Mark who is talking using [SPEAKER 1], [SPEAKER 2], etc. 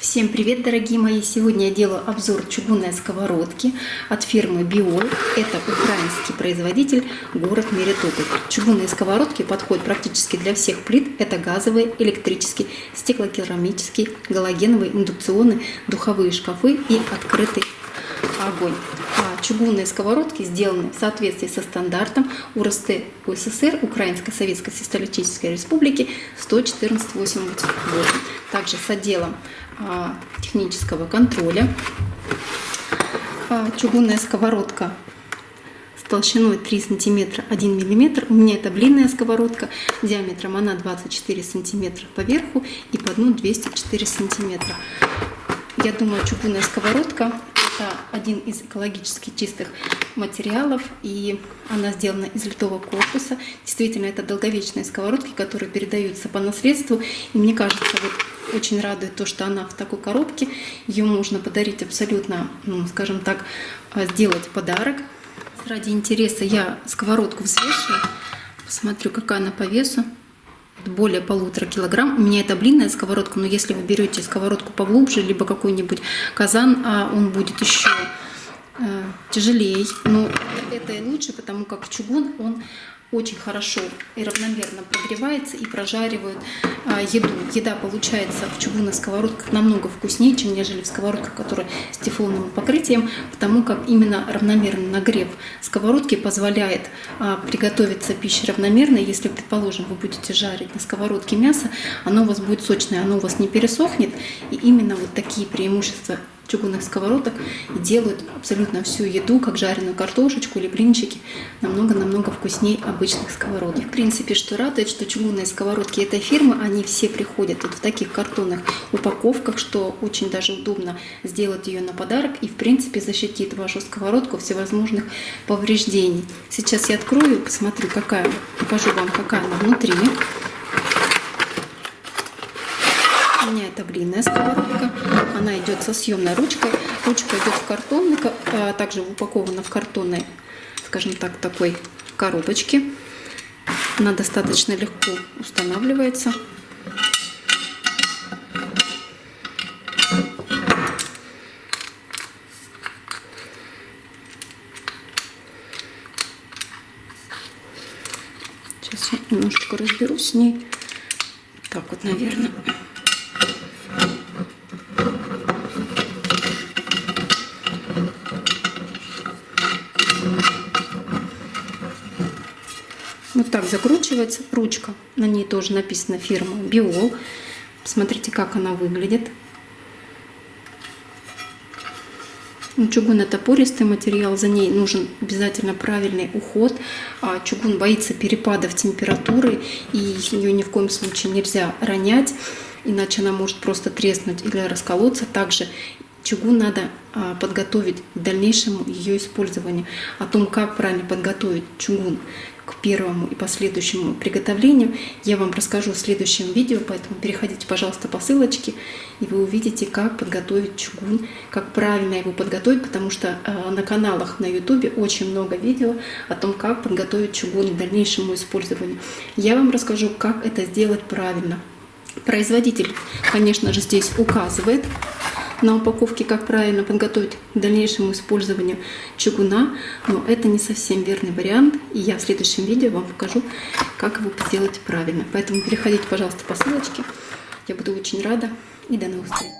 [SPEAKER 1] Всем привет, дорогие мои! Сегодня я делаю обзор чугунной сковородки от фирмы Биол. Это украинский производитель, город Мелитополь. Чугунные сковородки подходят практически для всех плит. Это газовые, электрические, стеклокерамические, галогеновые, индукционные, духовые шкафы и открытый огонь. Чугунные сковородки сделаны в соответствии со стандартом УРСТ УССР Украинской Советской Социалистической Республики 11488. Также с отделом а, технического контроля. А, чугунная сковородка с толщиной 3 сантиметра 1 миллиметр. У меня это длинная сковородка, диаметром она 24 сантиметра по верху и по дну 204 сантиметра. Я думаю, чугунная сковородка это один из экологически чистых материалов, и она сделана из литого корпуса. Действительно, это долговечные сковородки, которые передаются по наследству. И мне кажется, вот очень радует то, что она в такой коробке. Ее можно подарить абсолютно, ну, скажем так, а, сделать подарок. Ради интереса я сковородку взвешиваю. Посмотрю, какая она по весу. Более полутора килограмм. У меня это блинная сковородка, но если вы берете сковородку поглубже, либо какой-нибудь казан, а он будет еще э, тяжелее. Но это лучше, потому как чугун, он очень хорошо и равномерно прогревается и прожаривает а, еду. Еда получается в чугунных сковородках намного вкуснее, чем нежели в сковородках, которые с тефлоновым покрытием, потому как именно равномерный нагрев сковородки позволяет а, приготовиться пище равномерно. Если, предположим, вы будете жарить на сковородке мясо, оно у вас будет сочное, оно у вас не пересохнет. И именно вот такие преимущества чугунных сковородок и делают абсолютно всю еду, как жареную картошечку или блинчики, намного-намного вкуснее обычных сковородок. И, в принципе, что радует, что чугунные сковородки этой фирмы, они все приходят вот в таких картонных упаковках, что очень даже удобно сделать ее на подарок и, в принципе, защитит вашу сковородку всевозможных повреждений. Сейчас я открою, посмотрю, какая, покажу вам, какая она внутри. У меня это блинная сковородка. Она идет со съемной ручкой. Ручка идет в картонной, а также упакована в картонной, скажем так, такой коробочке. Она достаточно легко устанавливается. Сейчас я немножечко разберусь с ней. Так вот, наверное. Вот так закручивается ручка. На ней тоже написано фирма Биол. Смотрите, как она выглядит. Ну, чугун это пористый материал, за ней нужен обязательно правильный уход. А чугун боится перепадов температуры, и ее ни в коем случае нельзя ронять, иначе она может просто треснуть или расколоться. Также чугун надо а, подготовить к дальнейшему ее использованию. О том, как правильно подготовить чугун к первому и последующему приготовлению, я вам расскажу в следующем видео, поэтому переходите, пожалуйста, по ссылочке, и вы увидите, как подготовить чугун, как правильно его подготовить, потому что а, на каналах на YouTube очень много видео о том, как подготовить чугун к дальнейшему использованию. Я вам расскажу, как это сделать правильно. Производитель, конечно же, здесь указывает, на упаковке, как правильно подготовить к дальнейшему использованию чугуна, но это не совсем верный вариант, и я в следующем видео вам покажу, как его сделать правильно. Поэтому переходите, пожалуйста, по ссылочке, я буду очень рада, и до новых встреч!